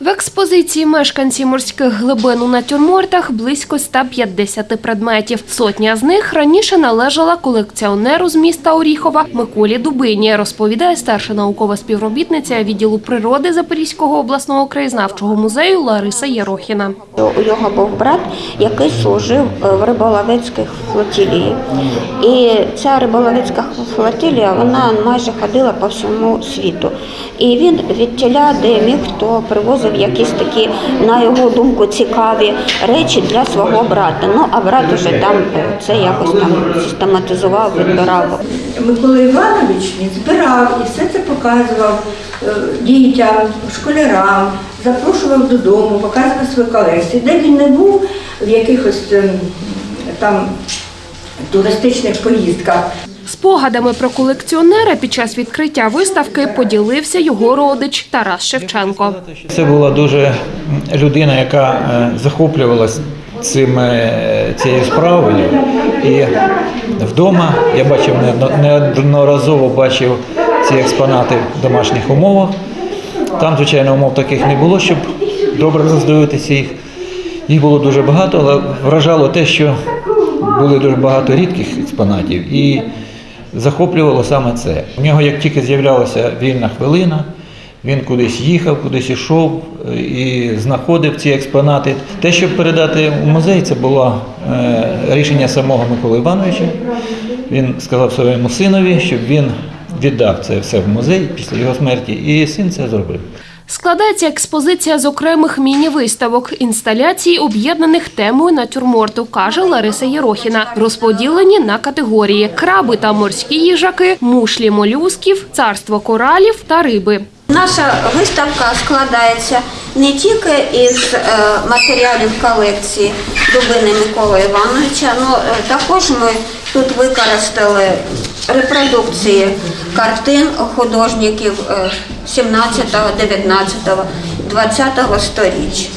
В експозиції мешканці морських глибин у натюрмортах близько 150 предметів. Сотня з них раніше належала колекціонеру з міста Оріхова Миколі Дубині, розповідає старша наукова співробітниця відділу природи Запорізького обласного краєзнавчого музею Лариса Єрохіна. У його був брат, який служив е, в риболовецьких флотилії. І ця риболовецька флотилія вона майже ходила по всьому світу. І він від тіля, де міг, хто привозив якісь такі, на його думку, цікаві речі для свого брата. Ну а брат уже там це якось там систематизував, відбирав. Микола Іванович він збирав і все це показував е, дітям, школярам, запрошував додому, показував свої колекції. Де він не був в якихось ем, там туристичних поїздках, Спогадами про колекціонера під час відкриття виставки поділився його родич Тарас Шевченко. Це була дуже людина, яка е, захоплювалась цим, е, цією справою. І вдома я бачив неодноразово бачив ці експонати в домашніх умовах. Там, звичайно, умов таких не було, щоб добре роздивитися їх. Їх було дуже багато, але вражало те, що були дуже багато рідких експонатів. І захоплювало саме це. У нього, як тільки з'являлася вільна хвилина, він кудись їхав, кудись ішов е, і знаходив ці експонати. Те, щоб передати у музей, це було е, рішення самого Миколи Івановича. Він сказав своєму синові, щоб він віддав це все в музей після його смерті, і син це зробив. Складається експозиція з окремих міні-виставок, інсталяцій, об'єднаних темою натюрморту, каже Лариса Єрохіна. Розподілені на категорії: краби та морські їжаки, мушлі молюсків, царство коралів та риби. Наша виставка складається не тільки із е, матеріалів колекції Дубини Миколи Івановича, але також ми тут використали репродукції картин художників е, 17, 19, 20 сторіч.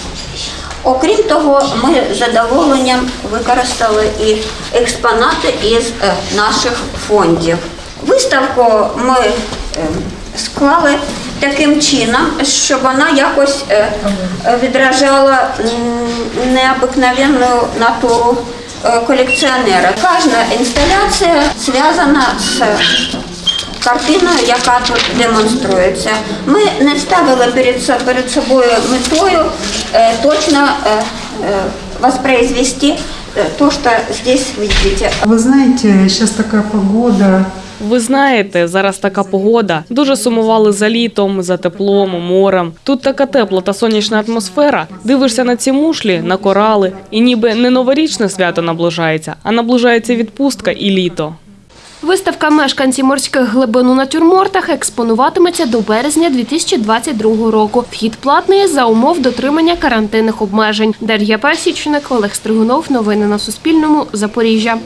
Окрім того, ми задоволенням використали і експонати із е, наших фондів. Виставку ми е, склали таким чином, щоб вона якось е, відражала необикновенну натуру е, колекціонера. Кожна інсталяція зв'язана з картиною, яка тут демонструється. Ми не ставили перед, собою метою е, точно е, воспроизвести то, что здесь видите. Вы знаете, сейчас такая погода, Ви знаєте, зараз така погода. Дуже сумували за літом, за теплом, морем. Тут така тепла та сонячна атмосфера. Дивишся на ці мушлі, на корали, і ніби не новорічне свято наближається, а наближається відпустка і літо. Виставка мешканці морських глибин у натюрмортах експонуватиметься до березня 2022 року. Вхід платний за умов дотримання карантинних обмежень. Дар'я Пасічник, Олег Стригунов. Новини на Суспільному. Запоріжжя.